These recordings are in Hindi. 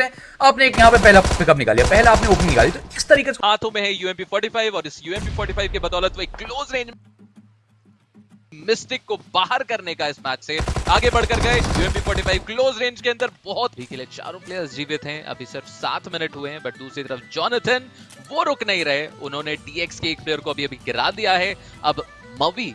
हैं। आपने एक यहाँ पे पहला पिकअप निकालिया पहला आपने ओपन निकाली। तो इस तरीके से हाथों में है यूएमपी 45 और इस यूएमपी 45 के बदौलत वो एक क्लोज रेंज मिस्टिक को बाहर करने का इस मैच से आगे बढ़कर गए। यूएमपी 45 क्लोज रेंज के अंदर बहुत भी लिए चारों प्लेयर्स जीवित हैं। अभी सिर्फ़ सात मिनट हुए हैं बट दूसरी तरफ़ जॉनथन वो रुक नहीं रहे। उन्होंने डीएक्स के एक प्लेयर को अभी अभी गिरा दिया है। अब मवी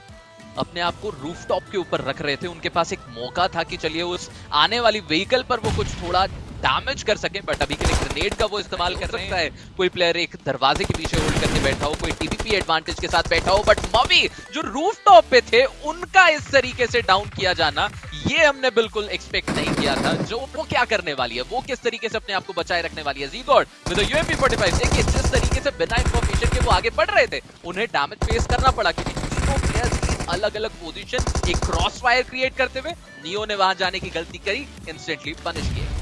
अपने आप को रूफटॉप के ऊपर रख रहे थे। उनके पास एक मौका था कि चलिए उस आने वाली व्हीकल पर वो कुछ थोड़ा डैमेज कर सके बट अभी के लिए ग्रेनेड का वो इस्तेमाल कर सकता है। कोई प्लेयर एक दरवाजे के पीछे होल्ड करके बैठा हो कोई टीपीपी एडवांटेज के साथ बैठा हो बट मवी जो रूफ टॉप पे थे उनका इस तरीके से डाउन किया जाना ये हमने बिल्कुल एक्सपेक्ट नहीं किया था। जो वो क्या करने वाली है? वो किस तरीके से अपने आप को बचाए रखने वाली है? जीगॉड विद यूएमपी 45 देखिए जिस तरीके से बिना इंफॉर्मेशन के वो आगे बढ़ रहे थे उन्हें डैमेज फेस करना पड़ा क्योंकि तीनों प्लेयर्स अलग अलग पोजीशन एक क्रॉस फायर क्रिएट करते हुए नियो ने वहाँ जाने की गलती करी इंस्टेंटली पनिश किया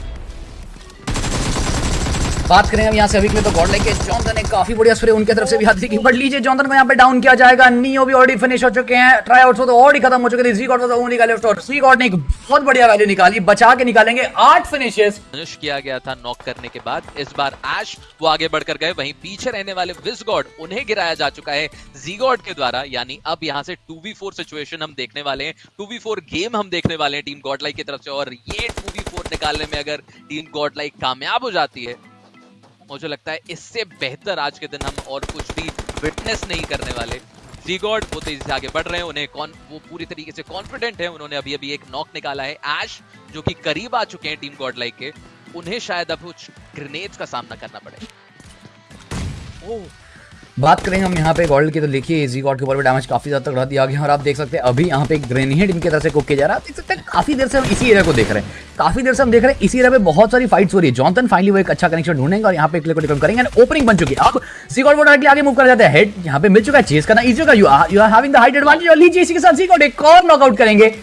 बात करें हम यहाँ से अभी के लिए तो गॉड लेके जॉनसन ने काफ़ी बढ़िया स्प्रे उनके तरफ़ से भी हाथ की। बट लीजिए जॉनसन को, यहाँ पे डाउन किया जाएगा। नियो भी ऑलरेडी फिनिश हो चुके हैं। ट्राई आउट तो ऑलरेडी खत्म हो चुके थे। जी गॉड तो ओनली निकाले और सी गॉड ने एक बहुत बढ़िया वैल्यू निकाली। बचा के निकालेंगे आठ फिनिशेस फिनिश किया गया था नॉक करने के बाद। इस बार एश वो आगे बढ़कर गए। वहीं पीछे रहने वाले विस गॉड उन्हें गिराया जा चुका है जी गॉड के द्वारा। यानी अब यहाँ से 2v4 सिचुएशन हम देखने वाले हैं। 2v4 गेम हम देखने वाले हैं टीम गॉडलाइक की तरफ़ से। और ये 2v4 निकालने में अगर टीम गॉडलाइक कामयाब हो जाती है मुझे लगता है इससे बेहतर आज के दिन हम और कुछ भी विटनेस नहीं करने वाले। जी वो तेज़ी से आगे बढ़ रहे हैं, उन्हें कौन, वो पूरी तरीके से कॉन्फिडेंट है, उन्होंने अभी अभी एक नॉक निकाला है एश जो कि करीब आ चुके हैं टीम गॉड लाइक के। उन्हें शायद अब कुछ ग्रेनेड्स का सामना करना पड़े ओह बात करें हम यहाँ पे गॉल्ड की तो देखिए इजी गॉड के ऊपर डैमेज काफ़ी ज़्यादा तक दिया गया और आप देख सकते हैं, अभी यहाँ पे एक ग्रेनेड इनकी तरफ़ से कुक किया जा रहा है। आप देख सकते हैं, काफ़ी देर से हम इसी एरिया को देख रहे हैं। काफ़ी देर से हम देख रहे हैं, इसी एरिया पे बहुत सारी फाइट्स हो रही है। जॉनसन फाइनली वो एक अच्छा कनेक्शन ढूंढेंगे और यहाँ पे क्लिक को करेंगे ओपनिंग बन चुकी है। अब सी गॉड वो डायरेक्टली आगे मूव कर जाते हैं। हेड यहाँ पे मिल चुका है चेस करना इजी होगा you you are having the height advantage और लीजिए इसी के साथ सी गॉड एक और नॉकआउट करेंगे।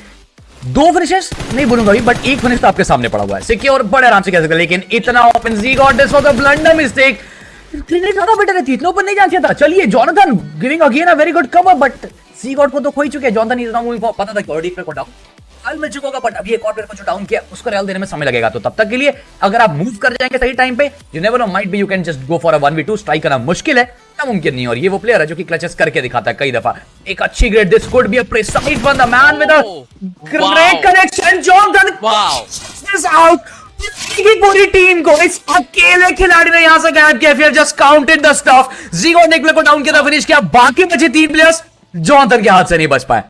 दो फिनिशेस नहीं बोलूँगा अभी बट एक फिनिश तो आपके सामने पड़ा हुआ है। सिक्योर बड़े आराम से कह सकते लेकिन इतना open G God this was a blunder mistake grenade ज़्यादा बेटर है इतना ऊपर नहीं जान था चलिए Jonathan giving again a very good cover but C God को तो खो ही चुके हैं। जॉनथन इज़ नाउ पता था कि ऑलरेडी को डाउन मिल चुका होगा बट अभी एक और प्लेयर को जो डाउन किया उसको रेल देने में समय लगेगा। तो तब तक के लिए अगर आप मूव कर जाएँगे सही टाइम पे you never know might be you can just go for a 1v2 strike करना मुश्किल है। नामुमकिन नहीं और ये वो प्लेयर है जो कि क्लचेस करके दिखाता है कई दफ़ा। एक अच्छी grade this could be a precise one the man with a great connection Jonathan is out की पूरी टीम को इस अकेले खिलाड़ी ने यहाँ से गायब किया। फिर just counted the stuff zero ने को डाउन किया था फिनिश किया। बाकी बचे तीन प्लेयर्स जो अंतर के हाथ से नहीं बच पाए।